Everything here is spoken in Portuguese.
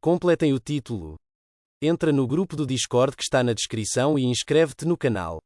Completem o título. Entra no grupo do Discord que está na descrição e inscreve-te no canal.